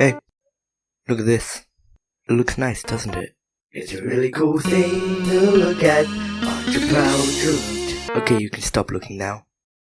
Hey, look at this. It looks nice, doesn't it? It's a really cool thing to look at. Aren't you proud to? Okay, you can stop looking now.